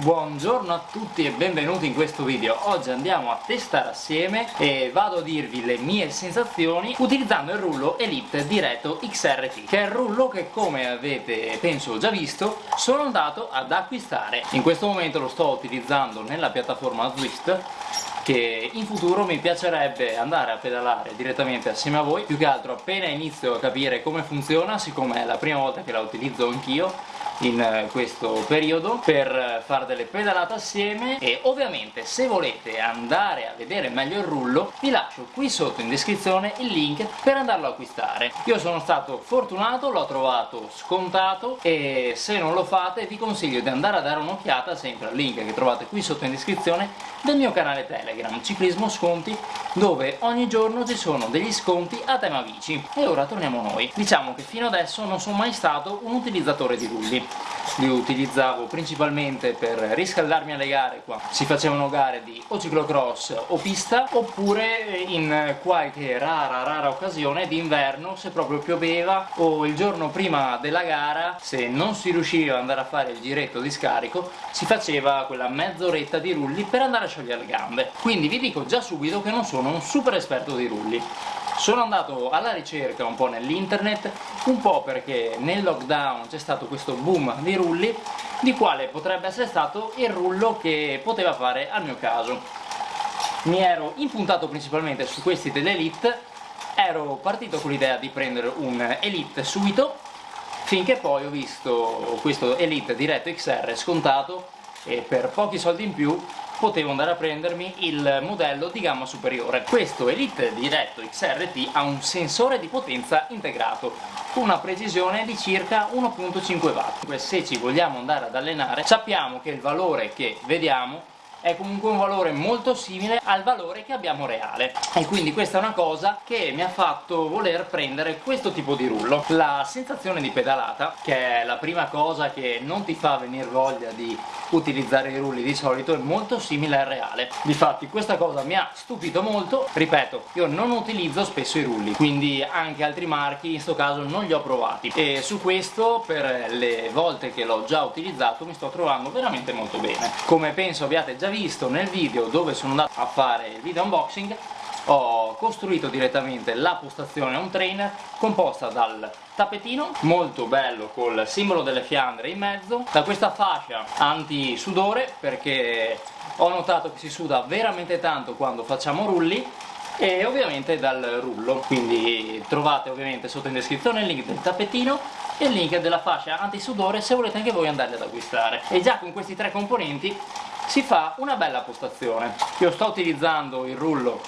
Buongiorno a tutti e benvenuti in questo video. Oggi andiamo a testare assieme e vado a dirvi le mie sensazioni utilizzando il rullo Elite Diretto XRT che è il rullo che come avete penso già visto sono andato ad acquistare. In questo momento lo sto utilizzando nella piattaforma Zwift che in futuro mi piacerebbe andare a pedalare direttamente assieme a voi più che altro appena inizio a capire come funziona siccome è la prima volta che la utilizzo anch'io in eh, questo periodo per fare delle pedalate assieme e ovviamente se volete andare a vedere meglio il rullo vi lascio qui sotto in descrizione il link per andarlo a acquistare. Io sono stato fortunato, l'ho trovato scontato e se non lo fate vi consiglio di andare a dare un'occhiata sempre al link che trovate qui sotto in descrizione del mio canale Telegram Ciclismo Sconti dove ogni giorno ci sono degli sconti a tema bici. E ora torniamo noi. Diciamo che fino adesso non sono mai stato un utilizzatore di rulli li utilizzavo principalmente per riscaldarmi alle gare qua. Si facevano gare di o ciclocross o pista oppure in qualche rara rara occasione d'inverno se proprio pioveva o il giorno prima della gara se non si riusciva ad andare a fare il giretto di scarico si faceva quella mezz'oretta di rulli per andare a sciogliere le gambe. Quindi vi dico già subito che non sono un super esperto di rulli sono andato alla ricerca un po' nell'internet, un po' perché nel lockdown c'è stato questo boom di rulli, di quale potrebbe essere stato il rullo che poteva fare al mio caso. Mi ero impuntato principalmente su questi dell'Elite, ero partito con l'idea di prendere un Elite subito, finché poi ho visto questo Elite Diretto XR scontato e per pochi soldi in più potevo andare a prendermi il modello di gamma superiore. Questo Elite Diretto XRT ha un sensore di potenza integrato con una precisione di circa 1.5 watt. Se ci vogliamo andare ad allenare sappiamo che il valore che vediamo è comunque un valore molto simile al valore che abbiamo reale. E quindi questa è una cosa che mi ha fatto voler prendere questo tipo di rullo. La sensazione di pedalata che è la prima cosa che non ti fa venire voglia di utilizzare i rulli di solito è molto simile al reale. Difatti questa cosa mi ha stupito molto. Ripeto io non utilizzo spesso i rulli quindi anche altri marchi in questo caso non li ho provati. E su questo per le volte che l'ho già utilizzato mi sto trovando veramente molto bene. Come penso abbiate già visto nel video dove sono andato a fare il video unboxing ho costruito direttamente la postazione on trainer composta dal tappetino molto bello col simbolo delle fiandre in mezzo da questa fascia anti sudore perché ho notato che si suda veramente tanto quando facciamo rulli e ovviamente dal rullo. Quindi trovate ovviamente sotto in descrizione il link del tappetino e il link della fascia antisudore se volete anche voi andarli ad acquistare. E già con questi tre componenti si fa una bella postazione. Io sto utilizzando il rullo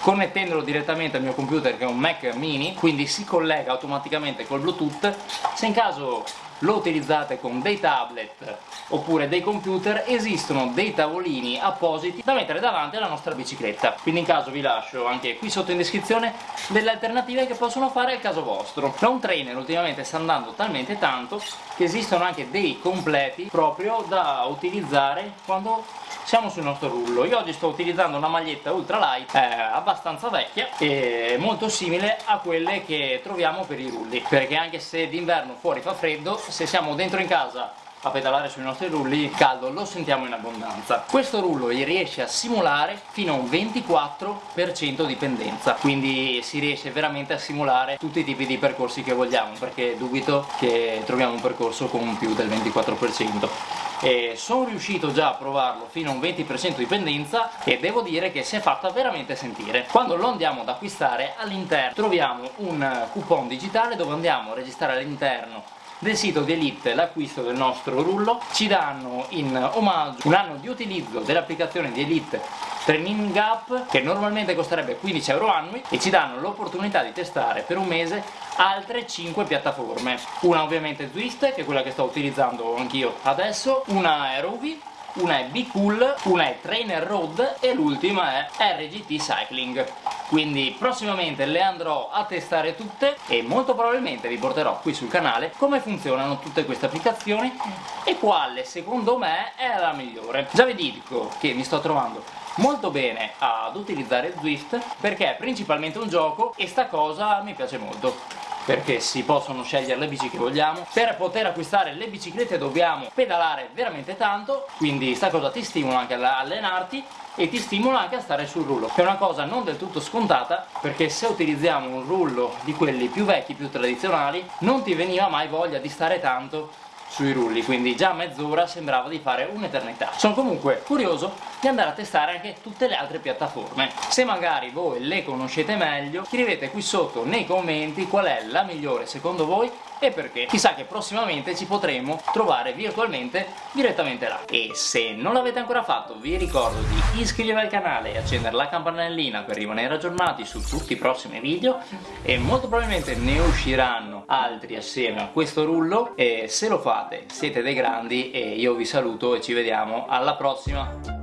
connettendolo direttamente al mio computer che è un Mac mini quindi si collega automaticamente col bluetooth. Se in caso lo utilizzate con dei tablet oppure dei computer esistono dei tavolini appositi da mettere davanti alla nostra bicicletta. Quindi in caso vi lascio anche qui sotto in descrizione delle alternative che possono fare al caso vostro. La un trainer ultimamente sta andando talmente tanto che esistono anche dei completi proprio da utilizzare quando siamo sul nostro rullo. Io oggi sto utilizzando una maglietta ultralight eh, abbastanza vecchia e molto simile a quelle che troviamo per i rulli. Perché anche se d'inverno fuori fa freddo se siamo dentro in casa a pedalare sui nostri rulli il caldo lo sentiamo in abbondanza. Questo rullo riesce a simulare fino a un 24% di pendenza quindi si riesce veramente a simulare tutti i tipi di percorsi che vogliamo perché dubito che troviamo un percorso con più del 24% e sono riuscito già a provarlo fino a un 20% di pendenza e devo dire che si è fatta veramente sentire. Quando lo andiamo ad acquistare all'interno troviamo un coupon digitale dove andiamo a registrare all'interno del sito di Elite l'acquisto del nostro rullo ci danno in omaggio un anno di utilizzo dell'applicazione di Elite Training Up che normalmente costerebbe 15 euro annui e ci danno l'opportunità di testare per un mese altre 5 piattaforme. Una ovviamente Zwift che è quella che sto utilizzando anch'io adesso una è Rovi una è Be Cool, una è Trainer Road e l'ultima è RGT Cycling quindi prossimamente le andrò a testare tutte e molto probabilmente vi porterò qui sul canale come funzionano tutte queste applicazioni e quale secondo me è la migliore. Già vi dico che mi sto trovando molto bene ad utilizzare Zwift perché è principalmente un gioco e sta cosa mi piace molto perché si possono scegliere le bici che vogliamo. Per poter acquistare le biciclette dobbiamo pedalare veramente tanto quindi sta cosa ti stimola anche ad allenarti e ti stimola anche a stare sul rullo. Che è una cosa non del tutto scontata perché se utilizziamo un rullo di quelli più vecchi, più tradizionali non ti veniva mai voglia di stare tanto sui rulli quindi già mezz'ora sembrava di fare un'eternità. Sono comunque curioso di andare a testare anche tutte le altre piattaforme. Se magari voi le conoscete meglio scrivete qui sotto nei commenti qual è la migliore secondo voi e perché? Chissà che prossimamente ci potremo trovare virtualmente direttamente là. E se non l'avete ancora fatto vi ricordo di iscrivervi al canale e accendere la campanellina per rimanere aggiornati su tutti i prossimi video e molto probabilmente ne usciranno altri assieme a questo rullo. E se lo fate siete dei grandi e io vi saluto e ci vediamo alla prossima